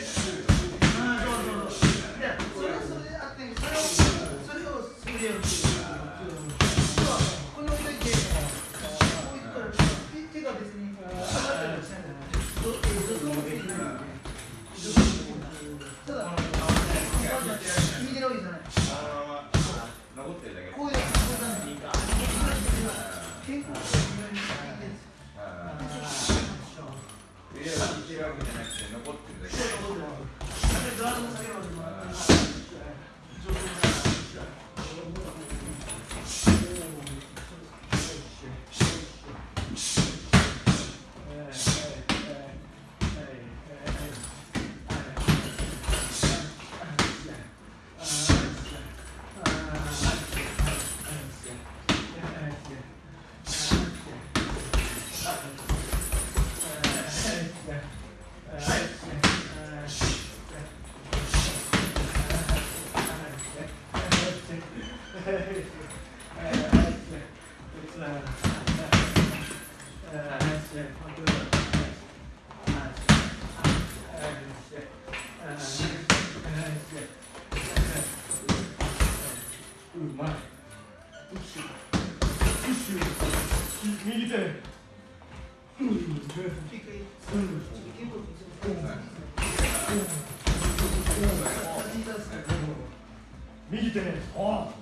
それはそれであってそれをそれをそれを。してるわけじゃなくて残ってるだけ。右手ねああうんそうシュ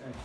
Thanks.